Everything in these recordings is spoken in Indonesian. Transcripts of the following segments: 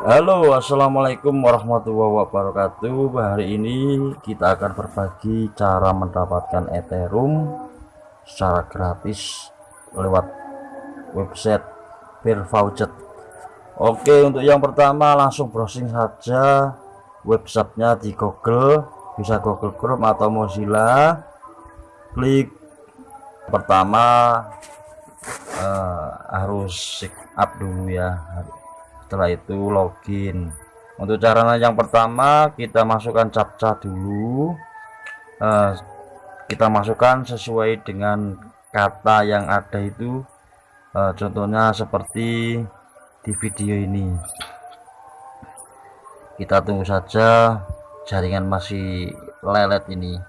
Halo assalamualaikum warahmatullahi wabarakatuh. Hari ini kita akan berbagi cara mendapatkan Ethereum secara gratis lewat website Fairvouchet Oke untuk yang pertama langsung browsing saja websitenya di Google. Bisa Google Chrome atau Mozilla. Klik pertama uh, harus sign up dulu ya setelah itu login. Untuk caranya yang pertama kita masukkan captcha dulu. Uh, kita masukkan sesuai dengan kata yang ada itu. Uh, contohnya seperti di video ini. Kita tunggu saja jaringan masih lelet ini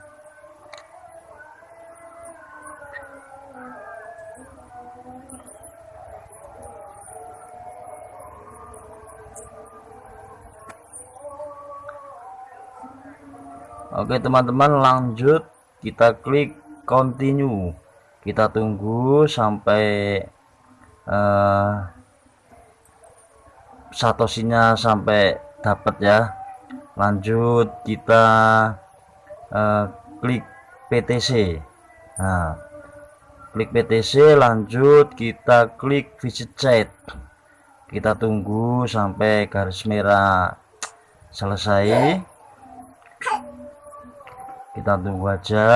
Oke teman-teman lanjut. Kita klik continue. Kita tunggu sampai uh, satosinya sampai dapat ya. Lanjut kita uh, klik PTC nah klik PTC lanjut kita klik visit chat. Kita tunggu sampai garis merah selesai kita tunggu aja.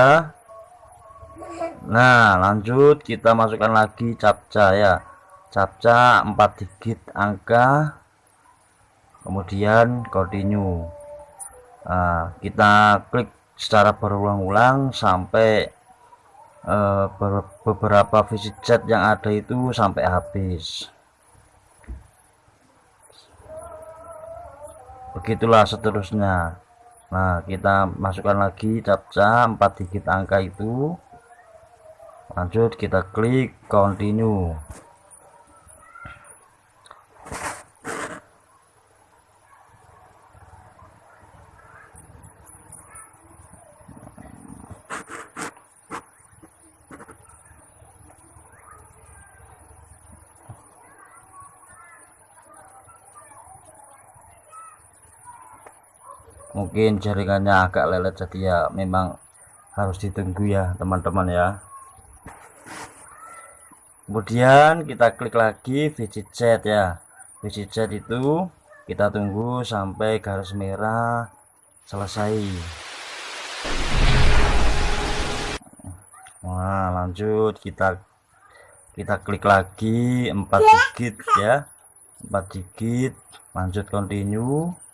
Nah lanjut. Kita masukkan lagi captcha ya. Captcha 4 digit angka. Kemudian continue. Nah, kita klik secara berulang-ulang sampai uh, beberapa visit chat yang ada itu sampai habis. Begitulah seterusnya Nah kita masukkan lagi captcha 4 digit angka itu. Lanjut kita klik continue mungkin jaringannya agak lelet jadi ya memang harus ditunggu ya teman-teman ya. Kemudian kita klik lagi visit chat ya. Visit chat itu kita tunggu sampai garis merah selesai. Nah lanjut. Kita kita klik lagi 4 digit ya. 4 digit. Lanjut continue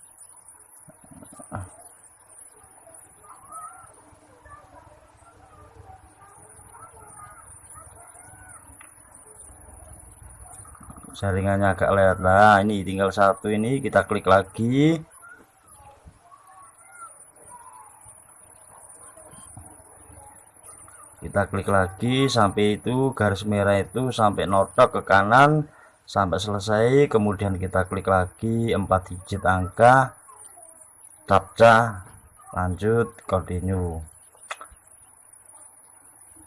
jaringannya agak lewat. Lah ini tinggal satu ini kita klik lagi. Kita klik lagi sampai itu garis merah itu sampai notok ke kanan sampai selesai. Kemudian kita klik lagi 4 digit angka. Captcha. Lanjut continue.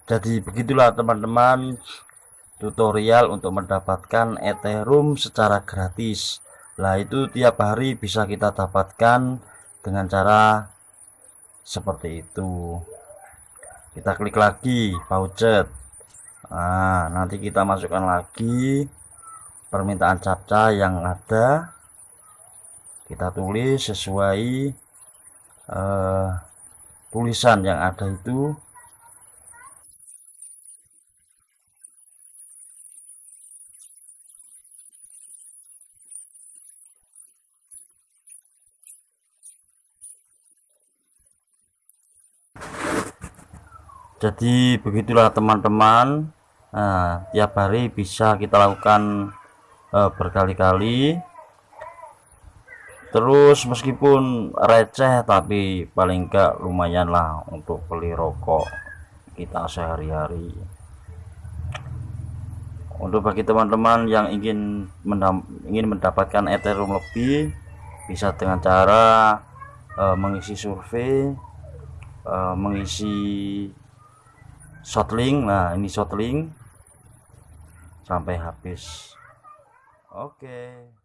Jadi begitulah teman-teman tutorial untuk mendapatkan Ethereum secara gratis. Lah itu tiap hari bisa kita dapatkan dengan cara seperti itu. Kita klik lagi voucher. Nah nanti kita masukkan lagi permintaan captcha yang ada. Kita tulis sesuai uh, tulisan yang ada itu jadi begitulah teman-teman. Nah, tiap hari bisa kita lakukan uh, berkali-kali. Terus meskipun receh tapi paling enggak lumayan lah untuk beli rokok kita sehari-hari. Untuk bagi teman-teman yang ingin ingin mendapatkan Ethereum lebih bisa dengan cara uh, mengisi survei uh, mengisi shotlink nah ini shotlink sampai habis. Oke. okay.